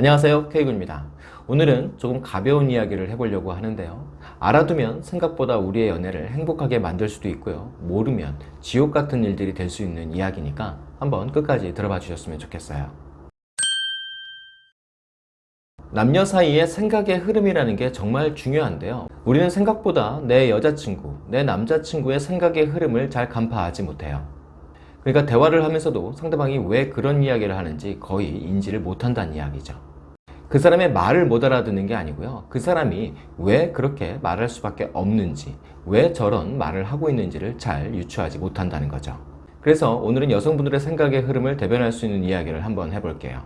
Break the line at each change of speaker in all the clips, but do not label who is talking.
안녕하세요 K군입니다. 오늘은 조금 가벼운 이야기를 해보려고 하는데요. 알아두면 생각보다 우리의 연애를 행복하게 만들 수도 있고요. 모르면 지옥 같은 일들이 될 수 있는 이야기니까 한번 끝까지 들어봐 주셨으면 좋겠어요. 남녀 사이의 생각의 흐름이라는 게 정말 중요한데요. 우리는 생각보다 내 여자친구, 내 남자친구의 생각의 흐름을 잘 간파하지 못해요. 그러니까 대화를 하면서도 상대방이 왜 그런 이야기를 하는지 거의 인지를 못한다는 이야기죠 그 사람의 말을 못 알아듣는 게 아니고요. 그 사람이 왜 그렇게 말할 수밖에 없는지 왜 저런 말을 하고 있는지를 잘 유추하지 못한다는 거죠. 그래서 오늘은 여성분들의 생각의 흐름을 대변할 수 있는 이야기를 한번 해볼게요.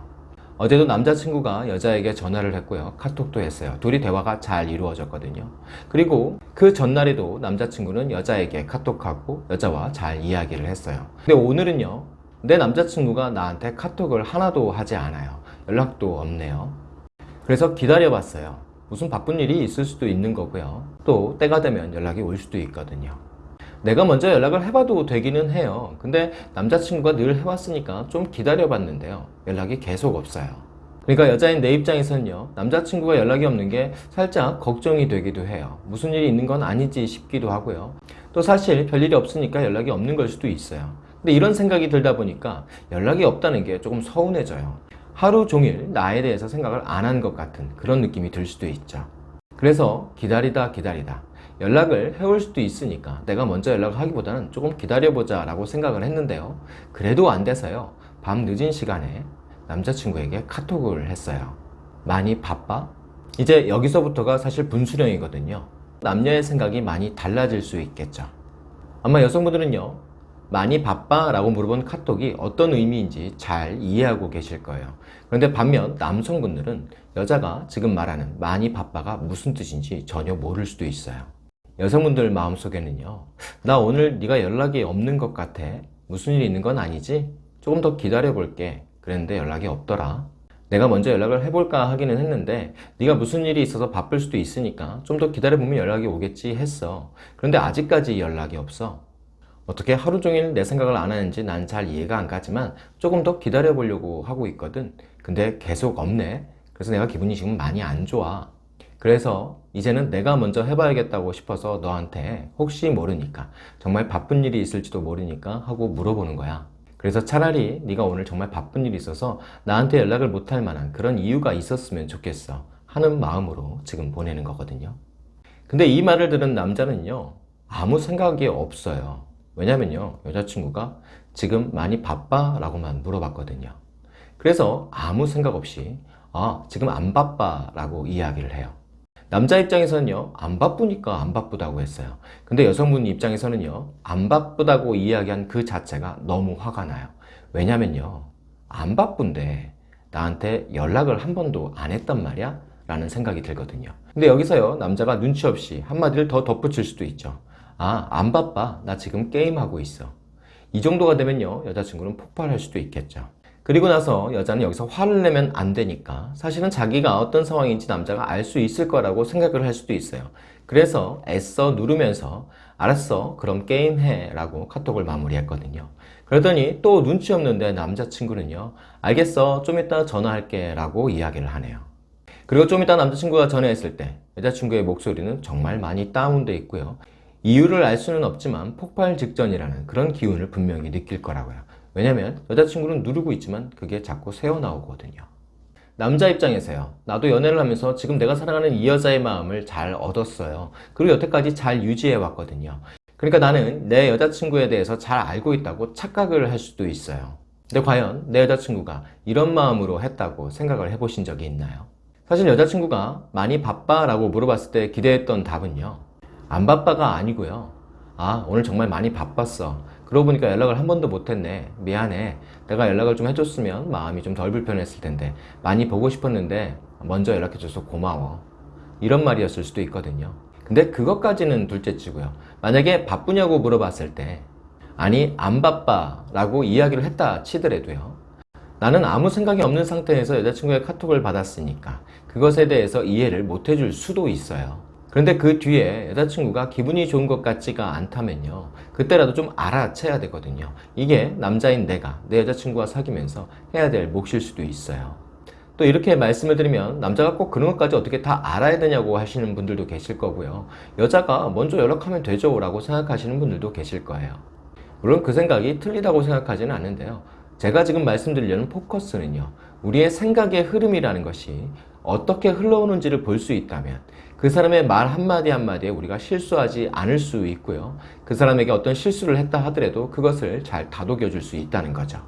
어제도 남자친구가 여자에게 전화를 했고요. 카톡도 했어요. 둘이 대화가 잘 이루어졌거든요. 그리고 그 전날에도 남자친구는 여자에게 카톡하고 여자와 잘 이야기를 했어요. 근데 오늘은요 내 남자친구가 나한테 카톡을 하나도 하지 않아요. 연락도 없네요 그래서 기다려 봤어요. 무슨 바쁜 일이 있을 수도 있는 거고요. 또 때가 되면 연락이 올 수도 있거든요. 내가 먼저 연락을 해봐도 되기는 해요. 근데 남자친구가 늘 해왔으니까 좀 기다려 봤는데요. 연락이 계속 없어요. 그러니까 여자인 내 입장에서는요 남자친구가 연락이 없는 게 살짝 걱정이 되기도 해요. 무슨 일이 있는 건 아니지 싶기도 하고요. 또 사실 별일이 없으니까 연락이 없는 걸 수도 있어요. 근데 이런 생각이 들다 보니까 연락이 없다는 게 조금 서운해져요 하루 종일 나에 대해서 생각을 안 한 것 같은 그런 느낌이 들 수도 있죠. 그래서 기다리다 기다리다. 연락을 해올 수도 있으니까 내가 먼저 연락을 하기보다는 조금 기다려보자 라고 생각을 했는데요. 그래도 안 돼서요. 밤 늦은 시간에 남자친구에게 카톡을 했어요. 많이 바빠? 이제 여기서부터가 사실 분수령이거든요. 남녀의 생각이 많이 달라질 수 있겠죠. 아마 여성분들은요 많이 바빠? 라고 물어본 카톡이 어떤 의미인지 잘 이해하고 계실 거예요. 그런데 반면 남성분들은 여자가 지금 말하는 많이 바빠가 무슨 뜻인지 전혀 모를 수도 있어요. 여성분들 마음속에는요 나 오늘 네가 연락이 없는 것 같아. 무슨 일이 있는 건 아니지? 조금 더 기다려 볼게. 그랬는데 연락이 없더라. 내가 먼저 연락을 해볼까 하기는 했는데 네가 무슨 일이 있어서 바쁠 수도 있으니까 좀 더 기다려보면 연락이 오겠지 했어. 그런데 아직까지 연락이 없어 어떻게 하루 종일 내 생각을 안 하는지 난 잘 이해가 안 가지만 조금 더 기다려 보려고 하고 있거든. 근데 계속 없네. 그래서 내가 기분이 지금 많이 안 좋아. 그래서 이제는 내가 먼저 해봐야겠다고 싶어서 너한테 혹시 모르니까 정말 바쁜 일이 있을지도 모르니까 하고 물어보는 거야. 그래서 차라리 네가 오늘 정말 바쁜 일이 있어서 나한테 연락을 못할 만한 그런 이유가 있었으면 좋겠어 하는 마음으로 지금 보내는 거거든요. 근데 이 말을 들은 남자는요 아무 생각이 없어요 왜냐면요 여자친구가 지금 많이 바빠? 라고만 물어봤거든요. 그래서 아무 생각 없이 아 지금 안 바빠 라고 이야기를 해요. 남자 입장에서는요 안 바쁘니까 안 바쁘다고 했어요. 근데 여성분 입장에서는요 안 바쁘다고 이야기한 그 자체가 너무 화가 나요. 왜냐면요 안 바쁜데 나한테 연락을 한 번도 안 했단 말이야? 라는 생각이 들거든요. 근데 여기서요 남자가 눈치 없이 한마디를 더 덧붙일 수도 있죠 아 안 바빠. 나 지금 게임하고 있어. 이 정도가 되면요 여자친구는 폭발할 수도 있겠죠. 그리고 나서 여자는 여기서 화를 내면 안 되니까 사실은 자기가 어떤 상황인지 남자가 알 수 있을 거라고 생각을 할 수도 있어요. 그래서 애써 누르면서 알았어 그럼 게임해 라고 카톡을 마무리했거든요. 그러더니 또 눈치 없는데 남자친구는요 알겠어 좀 이따 전화할게 라고 이야기를 하네요. 그리고 좀 이따 남자친구가 전화했을 때 여자친구의 목소리는 정말 많이 다운돼 있고요 이유를 알 수는 없지만 폭발 직전이라는 그런 기운을 분명히 느낄 거라고요. 왜냐면 여자친구는 누르고 있지만 그게 자꾸 새어나오거든요. 남자 입장에서요. 나도 연애를 하면서 지금 내가 사랑하는 이 여자의 마음을 잘 얻었어요. 그리고 여태까지 잘 유지해 왔거든요. 그러니까 나는 내 여자친구에 대해서 잘 알고 있다고 착각을 할 수도 있어요. 근데 과연 내 여자친구가 이런 마음으로 했다고 생각을 해보신 적이 있나요? 사실 여자친구가 많이 바빠? 라고 물어봤을 때 기대했던 답은요 안 바빠가 아니고요. 아 오늘 정말 많이 바빴어. 그러고 보니까 연락을 한 번도 못했네. 미안해. 내가 연락을 좀 해줬으면 마음이 좀 덜 불편했을 텐데. 많이 보고 싶었는데 먼저 연락해줘서 고마워. 이런 말이었을 수도 있거든요. 근데 그것까지는 둘째치고요. 만약에 바쁘냐고 물어봤을 때 아니 안 바빠 라고 이야기를 했다 치더라도요. 나는 아무 생각이 없는 상태에서 여자친구의 카톡을 받았으니까 그것에 대해서 이해를 못 해줄 수도 있어요 그런데 그 뒤에 여자친구가 기분이 좋은 것 같지가 않다면요 그때라도 좀 알아채야 되거든요 이게 남자인 내가 내 여자친구와 사귀면서 해야 될 몫일 수도 있어요 또 이렇게 말씀을 드리면 남자가 꼭 그런 것까지 어떻게 다 알아야 되냐고 하시는 분들도 계실 거고요. 여자가 먼저 연락하면 되죠 라고 생각하시는 분들도 계실 거예요. 물론 그 생각이 틀리다고 생각하지는 않는데요. 제가 지금 말씀드리려는 포커스는요. 우리의 생각의 흐름이라는 것이 어떻게 흘러오는지를 볼 수 있다면 그 사람의 말 한마디 한마디에 우리가 실수하지 않을 수 있고요. 그 사람에게 어떤 실수를 했다 하더라도 그것을 잘 다독여 줄 수 있다는 거죠.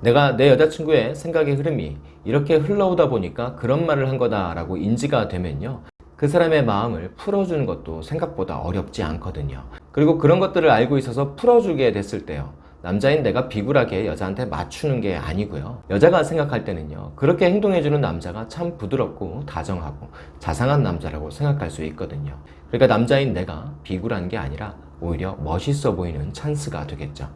내가 내 여자친구의 생각의 흐름이 이렇게 흘러오다 보니까 그런 말을 한 거다라고 인지가 되면요. 그 사람의 마음을 풀어주는 것도 생각보다 어렵지 않거든요. 그리고 그런 것들을 알고 있어서 풀어주게 됐을 때요. 남자인 내가 비굴하게 여자한테 맞추는 게 아니고요. 여자가 생각할 때는요. 그렇게 행동해주는 남자가 참 부드럽고 다정하고 자상한 남자라고 생각할 수 있거든요. 그러니까 남자인 내가 비굴한 게 아니라 오히려 멋있어 보이는 찬스가 되겠죠.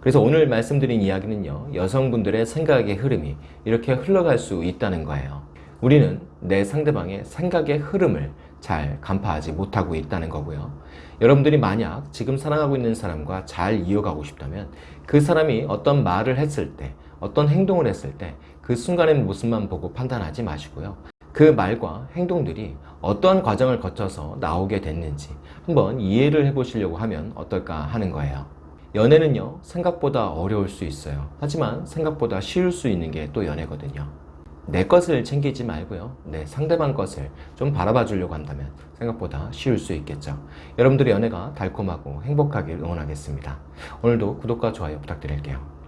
그래서 오늘 말씀드린 이야기는요, 여성분들의 생각의 흐름이 이렇게 흘러갈 수 있다는 거예요. 우리는 내 상대방의 생각의 흐름을 잘 간파하지 못하고 있다는 거고요. 여러분들이 만약 지금 사랑하고 있는 사람과 잘 이어가고 싶다면 그 사람이 어떤 말을 했을 때, 어떤 행동을 했을 때 그 순간의 모습만 보고 판단하지 마시고요. 그 말과 행동들이 어떠한 과정을 거쳐서 나오게 됐는지 한번 이해를 해보시려고 하면 어떨까 하는 거예요. 연애는요, 생각보다 어려울 수 있어요. 하지만 생각보다 쉬울 수 있는 게 또 연애거든요. 내 것을 챙기지 말고요. 내 상대방 것을 좀 바라봐 주려고 한다면 생각보다 쉬울 수 있겠죠. 여러분들의 연애가 달콤하고 행복하길 응원하겠습니다. 오늘도 구독과 좋아요 부탁드릴게요.